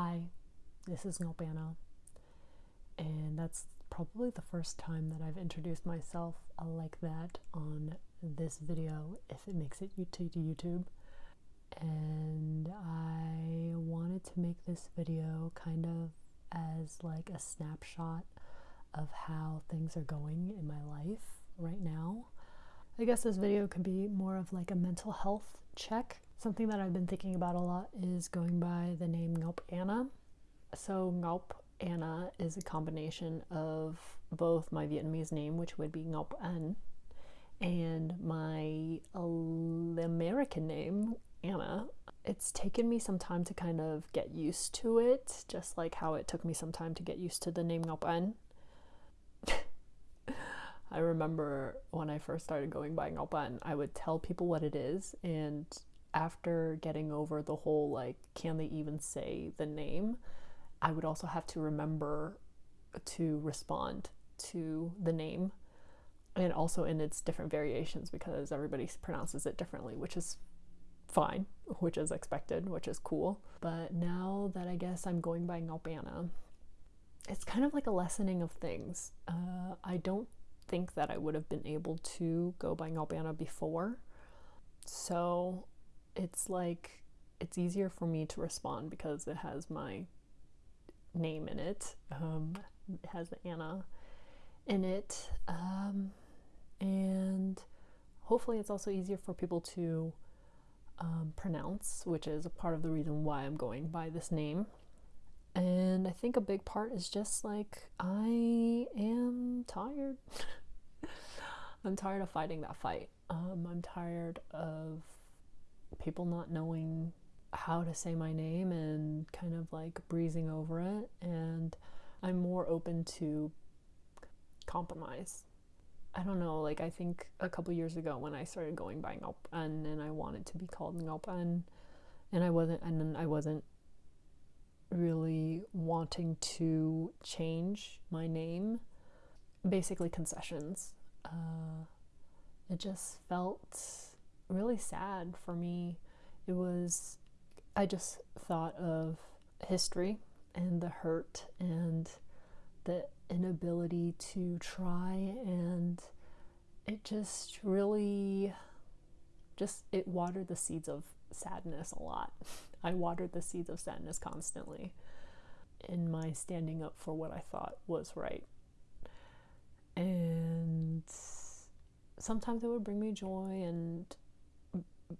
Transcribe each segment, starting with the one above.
Hi, this is Ngaup Anna, and that's probably the first time that I've introduced myself like that on this video, if it makes it to YouTube. And I wanted to make this video kind of as like a snapshot of how things are going in my life right now. I guess this video could be more of like a mental health check. Something that I've been thinking about a lot is going by the name. So Ngaup Anna is a combination of both my Vietnamese name, which would be Ngaup An, and my American name, Anna. It's taken me some time to kind of get used to it, just like how it took me some time to get used to the name Ngaup An. I remember when I first started going by Ngaup An, I would tell people what it is, and after getting over the whole like, can they even say the name? I would also have to remember to respond to the name and also in its different variations because everybody pronounces it differently, which is fine, which is expected, which is cool. But now that I guess I'm going by Ngaup it's kind of like a lessening of things. Uh, I don't think that I would have been able to go by Ngaup before. So it's like it's easier for me to respond because it has my name in it. Um, it has the Anna in it. Um, and hopefully, it's also easier for people to um, pronounce, which is a part of the reason why I'm going by this name. And I think a big part is just like I am tired. I'm tired of fighting that fight. Um, I'm tired of people not knowing how to say my name and kind of like breezing over it. And I'm more open to compromise. I don't know, like I think a couple years ago when I started going by Ngaup An and I wanted to be called Ngaup An and I wasn't and I wasn't really wanting to change my name. Basically concessions. Uh, it just felt really sad for me. It was I just thought of history and the hurt and the inability to try and it just really just it watered the seeds of sadness a lot. I watered the seeds of sadness constantly in my standing up for what I thought was right. And sometimes it would bring me joy and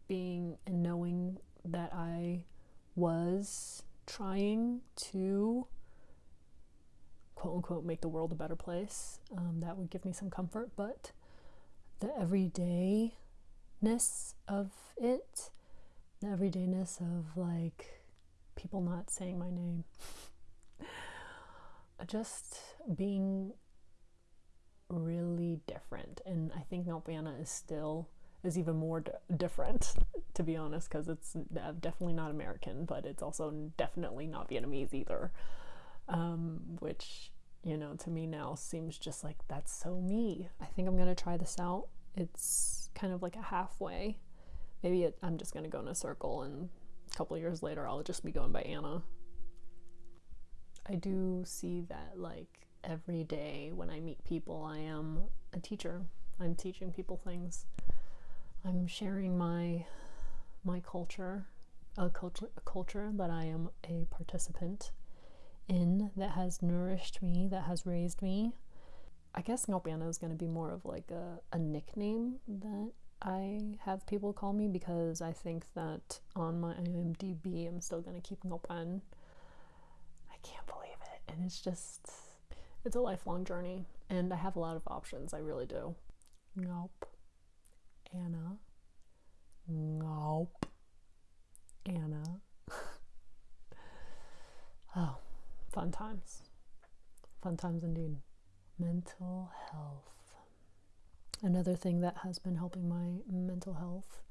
being and knowing that I was trying to quote unquote make the world a better place. Um, that would give me some comfort, but the everydayness of it, the everydayness of like people not saying my name, just being really different. And I think Anna is still is even more different to be honest because it's definitely not american but it's also definitely not vietnamese either. Um, which you know to me now seems just like that's so me. I think i'm gonna try this out. It's kind of like a halfway. Maybe it, i'm just gonna go in a circle and a couple years later i'll just be going by anna. I do see that like every day when i meet people i am a teacher. I'm teaching people things I'm sharing my my culture, a culture, a culture that I am a participant in that has nourished me, that has raised me. I guess Ngaup Anna is going to be more of like a, a nickname that I have people call me because I think that on my IMDb I'm still going to keep Ngaup An. I can't believe it. And it's just, it's a lifelong journey. And I have a lot of options. I really do. Ngaup. Anna. Nope. Anna. oh, fun times. Fun times indeed. Mental health. Another thing that has been helping my mental health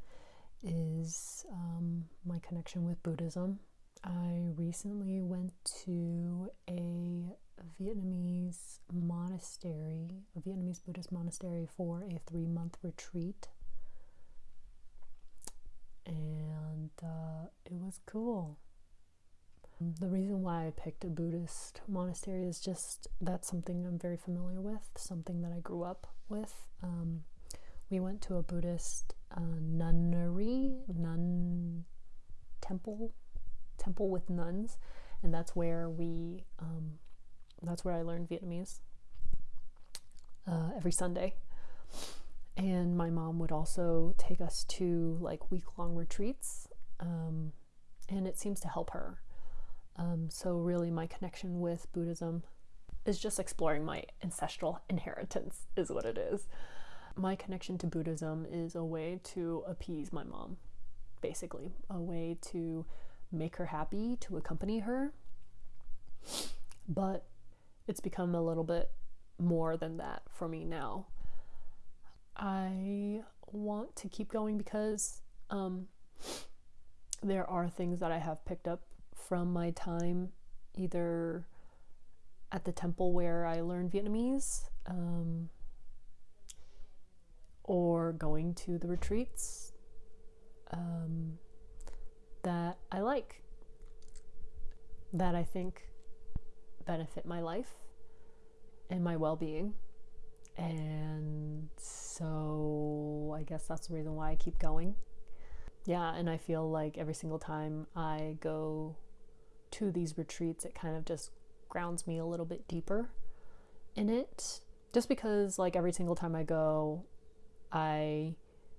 is um, my connection with Buddhism. I recently went to a Vietnamese monastery, a Vietnamese Buddhist monastery for a three month retreat and uh, it was cool. The reason why I picked a Buddhist monastery is just that's something I'm very familiar with, something that I grew up with. Um, we went to a Buddhist uh, nunnery, nun temple, temple with nuns, and that's where we, um, that's where I learned Vietnamese uh, every Sunday. And my mom would also take us to like week long retreats, um, and it seems to help her. Um, so, really, my connection with Buddhism is just exploring my ancestral inheritance, is what it is. My connection to Buddhism is a way to appease my mom, basically, a way to make her happy, to accompany her. But it's become a little bit more than that for me now. I want to keep going because um, there are things that I have picked up from my time either at the temple where I learned Vietnamese um, or going to the retreats um, that I like, that I think benefit my life and my well being. And so I guess that's the reason why I keep going. Yeah, and I feel like every single time I go to these retreats, it kind of just grounds me a little bit deeper in it. Just because, like, every single time I go, I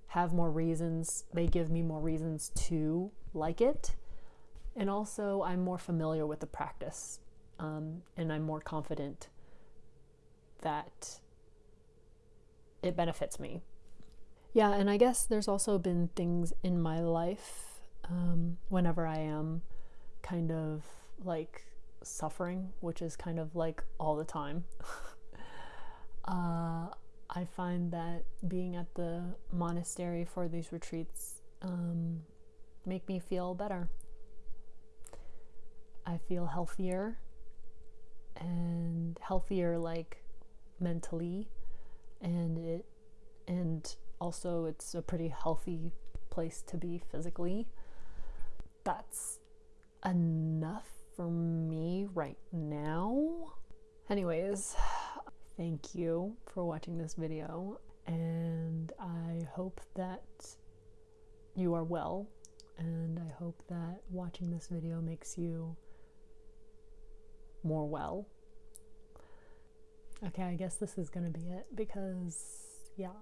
have more reasons, they give me more reasons to like it. And also, I'm more familiar with the practice um, and I'm more confident that it benefits me. Yeah, and I guess there's also been things in my life um, whenever I am kind of like suffering, which is kind of like all the time. uh, I find that being at the monastery for these retreats um, make me feel better. I feel healthier and healthier like mentally and it and also it's a pretty healthy place to be physically. That's enough for me right now. Anyways, thank you for watching this video, and I hope that you are well, and I hope that watching this video makes you more well. Okay, I guess this is gonna be it because, yeah,